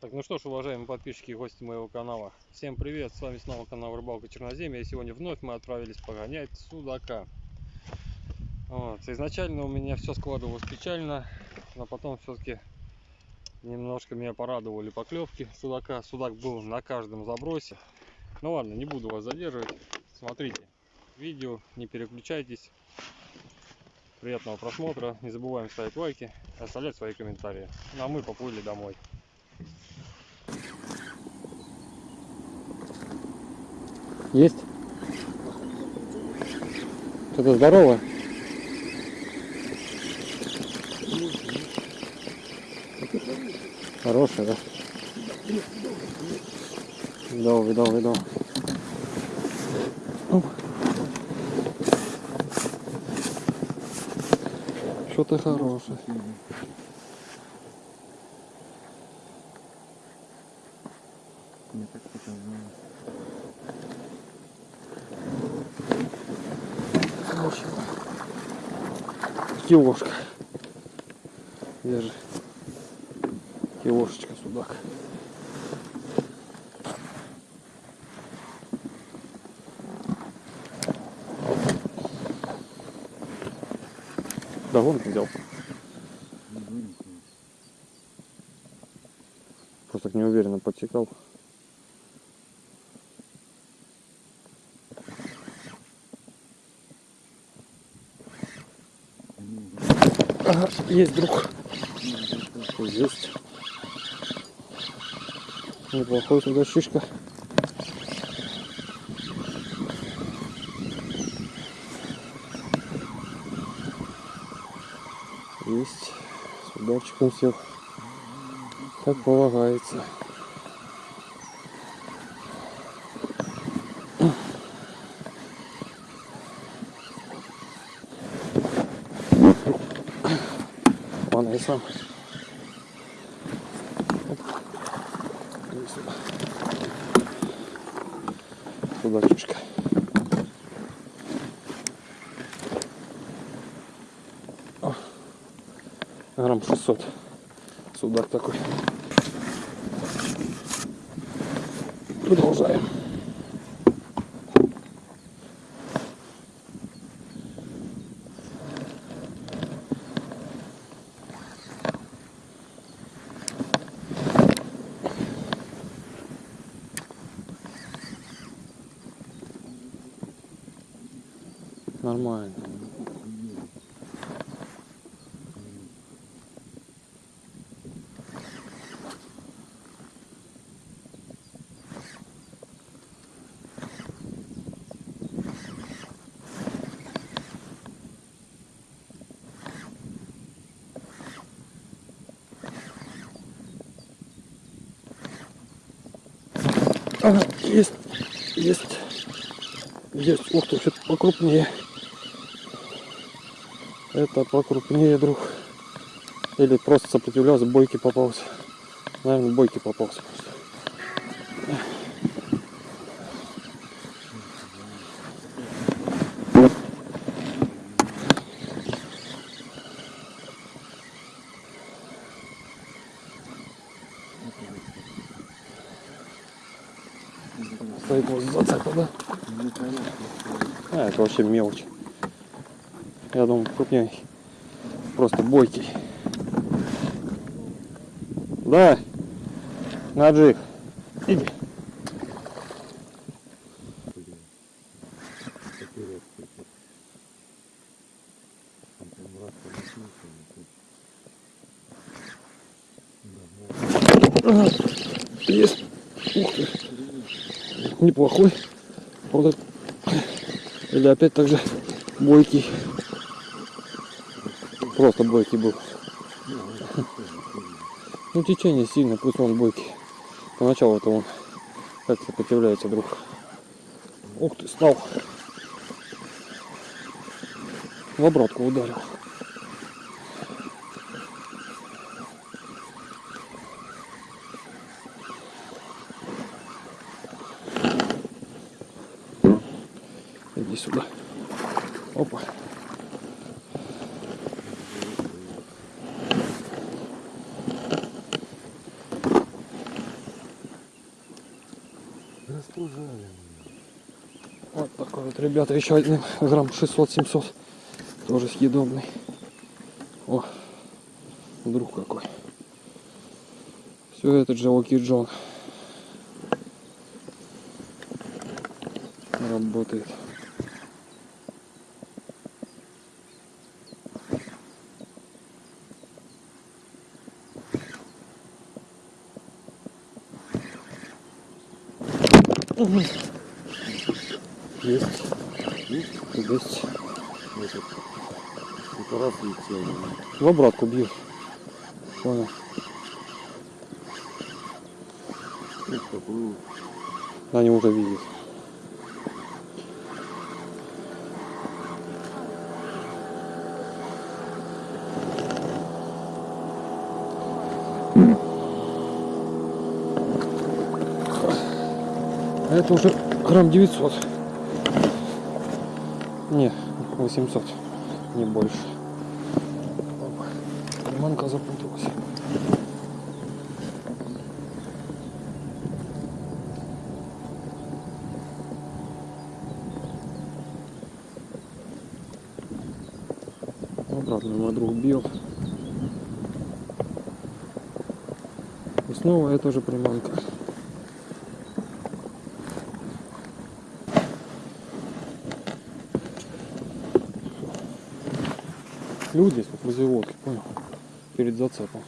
Так, ну что ж, уважаемые подписчики и гости моего канала. Всем привет, с вами снова канал Рыбалка Черноземья. И сегодня вновь мы отправились погонять судака. Вот. Изначально у меня все складывалось печально, но потом все-таки немножко меня порадовали поклевки судака. Судак был на каждом забросе. Ну ладно, не буду вас задерживать. Смотрите видео, не переключайтесь. Приятного просмотра. Не забываем ставить лайки, оставлять свои комментарии. Ну а мы поплыли домой. Есть? Что-то здорово? Хорошая, да? Видал, видал, видал. Что-то хорошее. Мне так показалось. Хороший. Киошка. Держи. Киошечка судак. Да вон взял. Просто так неуверенно подтекал. Ага, есть друг. Есть. Неплохой туда шишка. Есть. С ударчиком сел. Как полагается. Сам. Сюда, чушка. О. Грамм 600. Судак такой. Продолжаем. Нормально. Ага, есть, есть, есть. Ух ты, что-то покрупнее. Это покрупнее, друг. Или просто сопротивлялся, бойки попался. Наверное, бойки попался просто. Стоит вот зацепа, да? А, это вообще мелочь. Я думаю, крупнее. Просто бойкий. Да. Иди. раз полоснулся, Ага. Есть. Ух ты. Неплохой. Вот это. Или опять так же бойкий. Просто бойкий был. Ну течение сильно, плюс он бойкий. Поначалу это он как сопротивляется друг. Ух ты, стал. В обратку ударил. Иди сюда. Опа. Ребята, еще один грамм 600-700. Тоже съедобный. О, друг какой. Все этот же Оки Джон. Работает. Мгм. Есть. Есть? Есть. Этот. Это раз летел. В обратку бьют. Понял. Они уже видят. Это уже грамм 900. Не, 800, не больше. Опа. Приманка запуталась. Обратно мой друг бил. И снова эта же приманка. Люди как возле лодки, понял? Перед зацепом.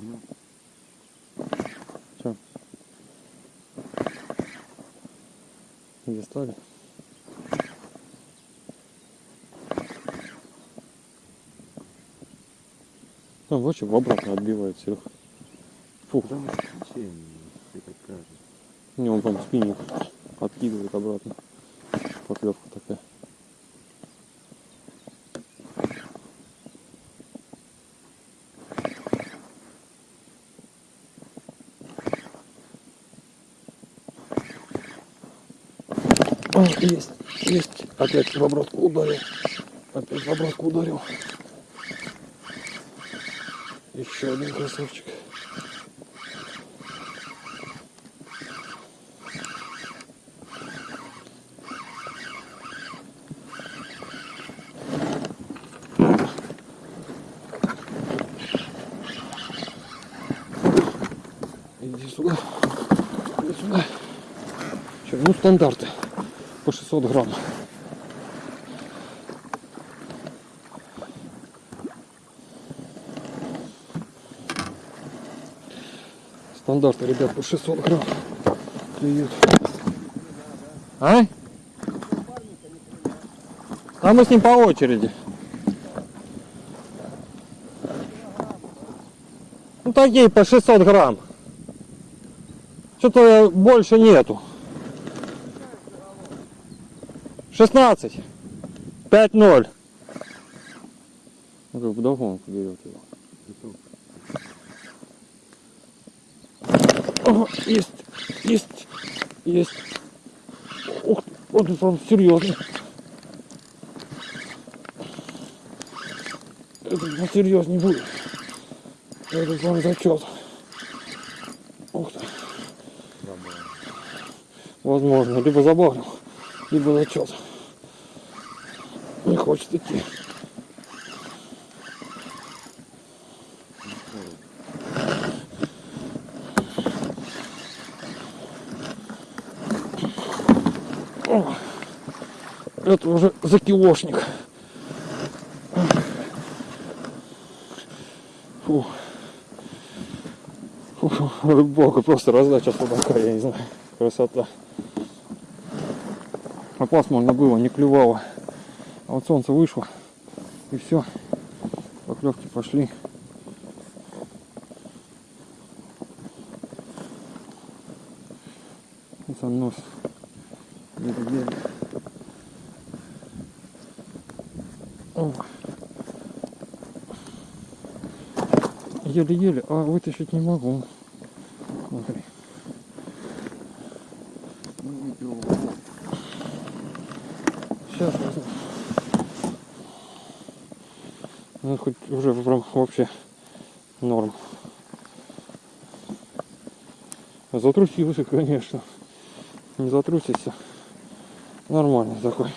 Ну, Где стали? Ну, вообще в обратно отбивает Серег. Фух, кажется. не, он там спиннинг откидывает обратно. Поклевка такая. О, есть, есть. Опять в обратку ударил. Опять в обратку ударил. Еще один красавчик. Иди сюда. Иди сюда. Че, ну стандарты. По 600 грамм. Стандарты, ребят, по 600 грамм клюют. А? А мы с ним по очереди. Ну такие по 600 грамм. Что-то больше нету. 16. 5-0. Ну как вдогонку берет его. Ага, есть, есть, есть. Ух, он серьезный. Это посерьезнее будет. Это вам зачет. Ух ты. Возможно, либо забагрил, либо зачет. Хочет идти. Это уже закилошник. Фу. Фу, просто раздача судака, я не знаю. Красота. А пасмурно было, не клювало. А вот солнце вышло. И все. Поклевки пошли. И занос. Еле-еле. О. Еле-еле, а вытащить не могу. Смотри. Ну, видео. Сейчас возьму. Ну, хоть уже прям вообще норм. Затрусился, конечно. Не затрусился. Нормальный такой.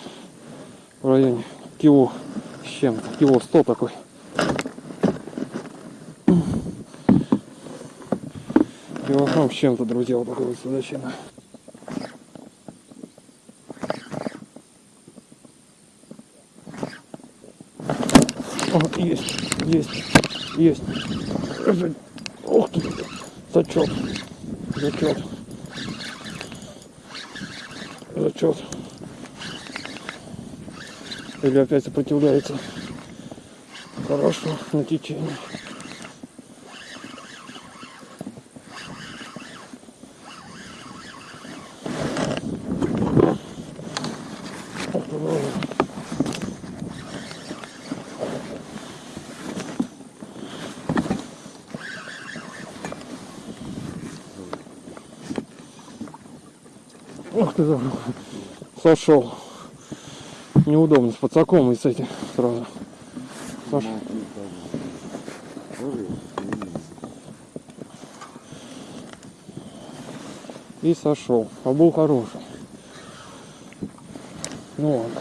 В районе кило с чем-то. Кило сто такой. Килограмм с чем-то, друзья, вот такой вот судачина. О, есть, есть, есть. Ух ты, зачет, зачет, зачет. Или опять сопротивляется. Хорошо, на течение. Ох ты, сошел. Неудобно с подсаком и с этим сразу. Саш. Смотри, как. Тоже И сошел. А был хороший. Ну ладно.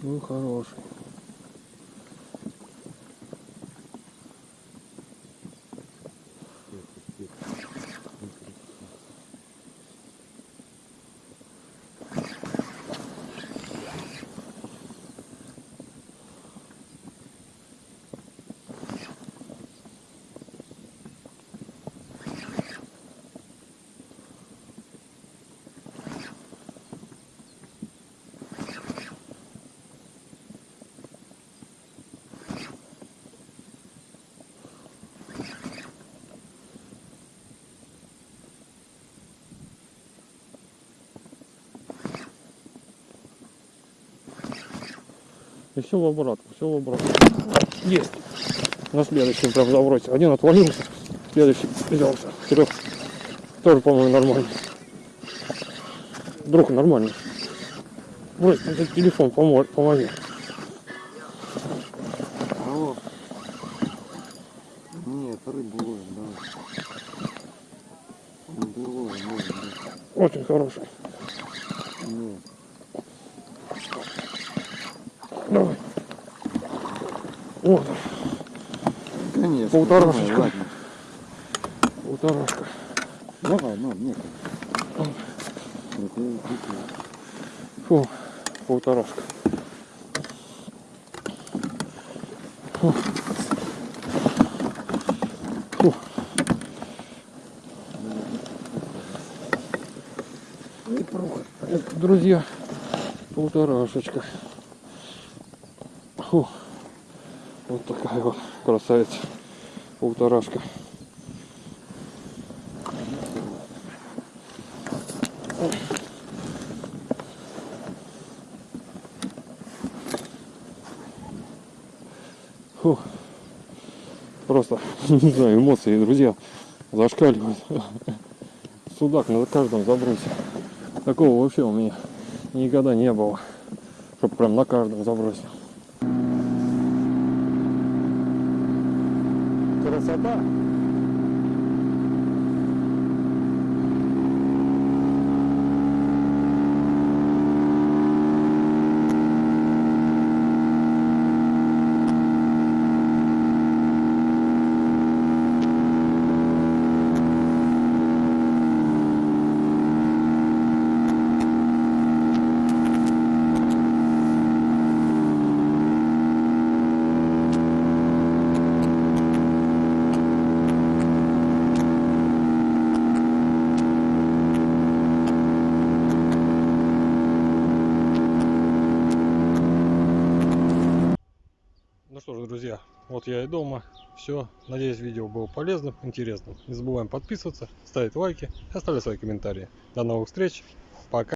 Был хороший. И все в обратку, все в обратку. Есть. На следующем прям забросил. Один отвалился, следующий взялся. Трех. Тоже, по-моему, нормально. Друг нормально. Брось, этот телефон, помо- помоги. Алло. Нет, рыбу ловим, давай. Рыбу ловим, ловим, да. Очень хороший. Нет. Давай. Вот, Конечно. Полторашечка. давай, Ладно. полторашка. Давай, ну, нет. Фу, полторашка. Фу. Фу. Это, друзья, полторашечка. Фу. Вот такая вот красавица. Полторашка. Фу. Просто, не знаю, эмоции, друзья, зашкаливают. Судак на каждом забросе. Такого вообще у меня никогда не было. Чтоб прям на каждом забросе. Красота. Ну что ж, друзья, вот я и дома. Все. Надеюсь, видео было полезным, интересным. Не забываем подписываться, ставить лайки, оставлять свои комментарии. До новых встреч. Пока.